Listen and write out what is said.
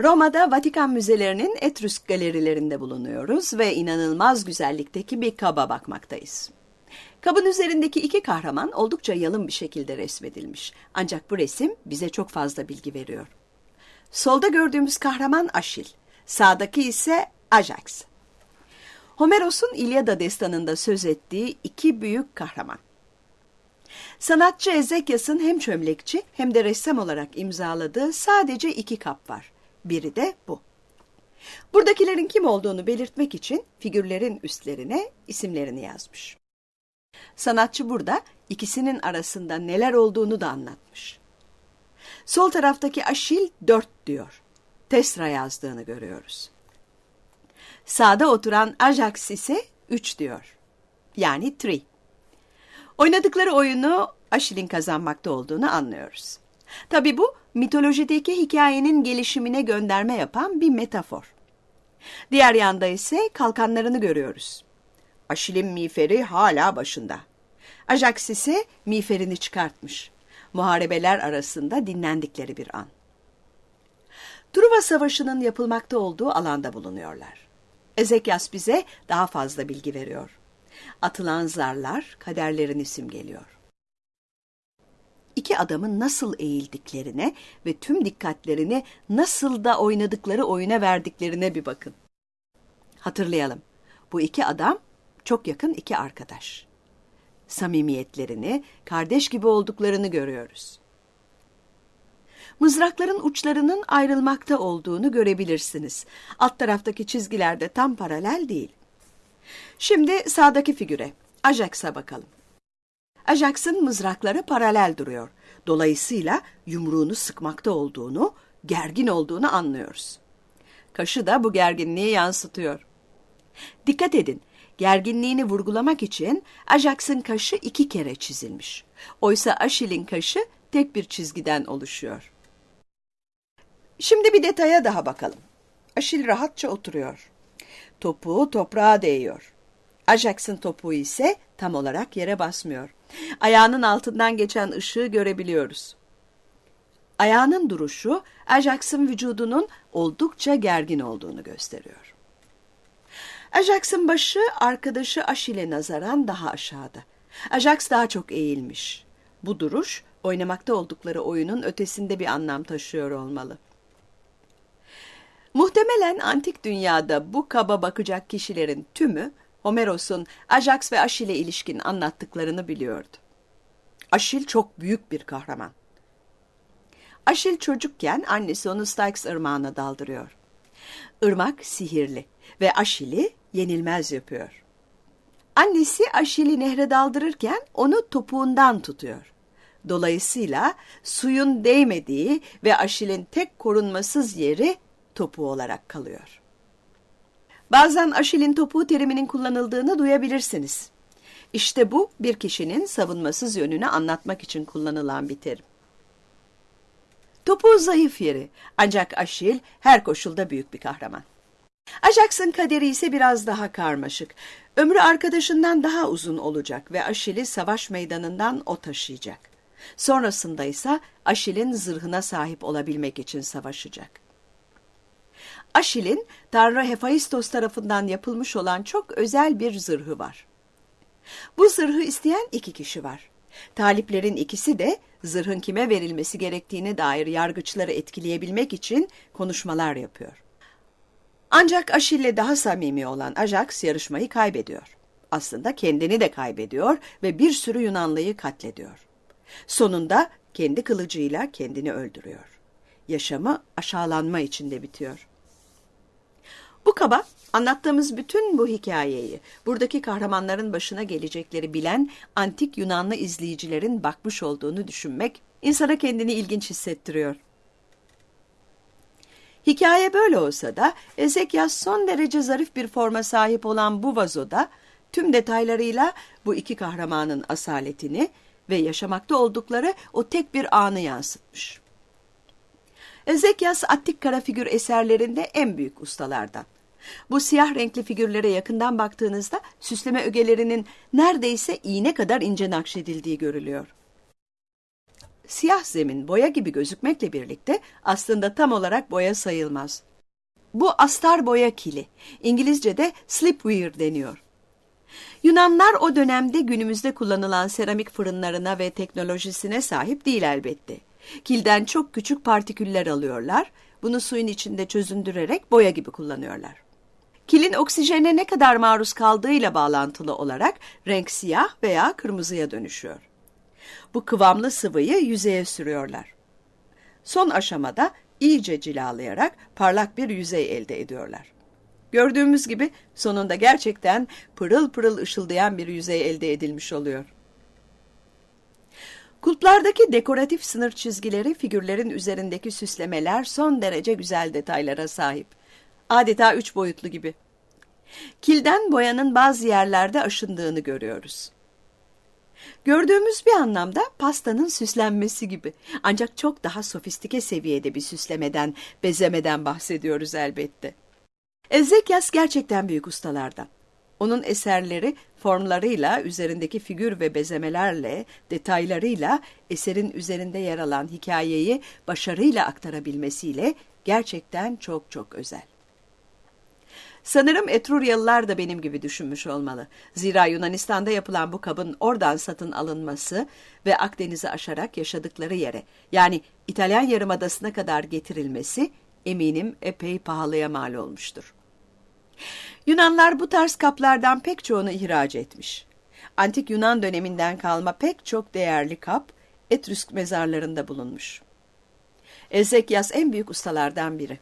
Roma'da Vatikan müzelerinin Etrüsk galerilerinde bulunuyoruz ve inanılmaz güzellikteki bir kaba bakmaktayız. Kabın üzerindeki iki kahraman oldukça yalın bir şekilde resmedilmiş. Ancak bu resim bize çok fazla bilgi veriyor. Solda gördüğümüz kahraman Aşil, sağdaki ise Ajax. Homeros'un İlyada destanında söz ettiği iki büyük kahraman. Sanatçı Ezekyas'ın hem çömlekçi hem de ressam olarak imzaladığı sadece iki kap var. Biri de bu. Buradakilerin kim olduğunu belirtmek için figürlerin üstlerine isimlerini yazmış. Sanatçı burada ikisinin arasında neler olduğunu da anlatmış. Sol taraftaki Aşil dört diyor. Tesra yazdığını görüyoruz. Sağda oturan Ajax ise üç diyor. Yani three. Oynadıkları oyunu Aşil'in kazanmakta olduğunu anlıyoruz. Tabi bu mitolojideki hikayenin gelişimine gönderme yapan bir metafor. Diğer yanda ise kalkanlarını görüyoruz. Aşil'in miğferi hala başında. Ajax ise miğferini çıkartmış. Muharebeler arasında dinlendikleri bir an. Truva Savaşı'nın yapılmakta olduğu alanda bulunuyorlar. Ezekyas bize daha fazla bilgi veriyor. Atılan zarlar kaderlerini simgeliyor. İki adamın nasıl eğildiklerine ve tüm dikkatlerini nasıl da oynadıkları oyuna verdiklerine bir bakın. Hatırlayalım. Bu iki adam çok yakın iki arkadaş. Samimiyetlerini, kardeş gibi olduklarını görüyoruz. Mızrakların uçlarının ayrılmakta olduğunu görebilirsiniz. Alt taraftaki çizgiler de tam paralel değil. Şimdi sağdaki figüre, Ajax'a bakalım. Ajax'ın mızrakları paralel duruyor. Dolayısıyla yumruğunu sıkmakta olduğunu, gergin olduğunu anlıyoruz. Kaşı da bu gerginliği yansıtıyor. Dikkat edin, gerginliğini vurgulamak için Ajax'ın kaşı iki kere çizilmiş. Oysa Aşil'in kaşı tek bir çizgiden oluşuyor. Şimdi bir detaya daha bakalım. Aşil rahatça oturuyor. Topuğu toprağa değiyor. Ajax'ın topuğu ise tam olarak yere basmıyor. Ayağının altından geçen ışığı görebiliyoruz. Ayağının duruşu Ajax'ın vücudunun oldukça gergin olduğunu gösteriyor. Ajax'ın başı arkadaşı Aşil'e nazaran daha aşağıda. Ajax daha çok eğilmiş. Bu duruş oynamakta oldukları oyunun ötesinde bir anlam taşıyor olmalı. Muhtemelen antik dünyada bu kaba bakacak kişilerin tümü Homeros'un Ajax ve Aşil'e ilişkin anlattıklarını biliyordu. Aşil çok büyük bir kahraman. Aşil çocukken annesi onu Styx ırmağına daldırıyor. Irmak sihirli ve Aşil'i yenilmez yapıyor. Annesi Aşil'i nehre daldırırken onu topuğundan tutuyor. Dolayısıyla suyun değmediği ve Aşil'in tek korunmasız yeri topuğu olarak kalıyor. Bazen Aşil'in topuğu teriminin kullanıldığını duyabilirsiniz. İşte bu bir kişinin savunmasız yönünü anlatmak için kullanılan bir terim. Topuğu zayıf yeri ancak Aşil her koşulda büyük bir kahraman. Ajax'ın kaderi ise biraz daha karmaşık. Ömrü arkadaşından daha uzun olacak ve Aşil'i savaş meydanından o taşıyacak. Sonrasında ise Aşil'in zırhına sahip olabilmek için savaşacak. Aşil'in Tanrı Hephaistos tarafından yapılmış olan çok özel bir zırhı var. Bu zırhı isteyen iki kişi var. Taliplerin ikisi de zırhın kime verilmesi gerektiğine dair yargıçları etkileyebilmek için konuşmalar yapıyor. Ancak Aşil'le daha samimi olan Ajax yarışmayı kaybediyor. Aslında kendini de kaybediyor ve bir sürü Yunanlıyı katlediyor. Sonunda kendi kılıcıyla kendini öldürüyor. Yaşamı aşağılanma içinde bitiyor. Bu kaba anlattığımız bütün bu hikayeyi buradaki kahramanların başına gelecekleri bilen antik Yunanlı izleyicilerin bakmış olduğunu düşünmek insana kendini ilginç hissettiriyor. Hikaye böyle olsa da Ezekyas son derece zarif bir forma sahip olan bu vazoda tüm detaylarıyla bu iki kahramanın asaletini ve yaşamakta oldukları o tek bir anı yansıtmış. Ezekyas Attik kara figür eserlerinde en büyük ustalardan. Bu siyah renkli figürlere yakından baktığınızda süsleme ögelerinin neredeyse iğne kadar ince nakşedildiği görülüyor. siyah zemin boya gibi gözükmekle birlikte aslında tam olarak boya sayılmaz. Bu astar boya kili. İngilizce'de slipware deniyor. Yunanlar o dönemde günümüzde kullanılan seramik fırınlarına ve teknolojisine sahip değil elbette. Kilden çok küçük partiküller alıyorlar, bunu suyun içinde çözündürerek boya gibi kullanıyorlar. Kilin oksijene ne kadar maruz kaldığıyla bağlantılı olarak renk siyah veya kırmızıya dönüşüyor. Bu kıvamlı sıvıyı yüzeye sürüyorlar. Son aşamada iyice cilalayarak parlak bir yüzey elde ediyorlar. Gördüğümüz gibi sonunda gerçekten pırıl pırıl ışıldayan bir yüzey elde edilmiş oluyor. Kulplardaki dekoratif sınır çizgileri, figürlerin üzerindeki süslemeler son derece güzel detaylara sahip. Adeta üç boyutlu gibi. Kilden boyanın bazı yerlerde aşındığını görüyoruz. Gördüğümüz bir anlamda pastanın süslenmesi gibi. Ancak çok daha sofistike seviyede bir süslemeden, bezemeden bahsediyoruz elbette. Ezekyas gerçekten büyük ustalardan. Onun eserleri formlarıyla, üzerindeki figür ve bezemelerle, detaylarıyla eserin üzerinde yer alan hikayeyi başarıyla aktarabilmesiyle gerçekten çok çok özel. Sanırım Etruryalılar da benim gibi düşünmüş olmalı. Zira Yunanistan'da yapılan bu kabın oradan satın alınması ve Akdeniz'i aşarak yaşadıkları yere, yani İtalyan Yarımadası'na kadar getirilmesi eminim epey pahalıya mal olmuştur. Yunanlar bu tarz kaplardan pek çoğunu ihraç etmiş. Antik Yunan döneminden kalma pek çok değerli kap Etrüsk mezarlarında bulunmuş. Ezekyas en büyük ustalardan biri.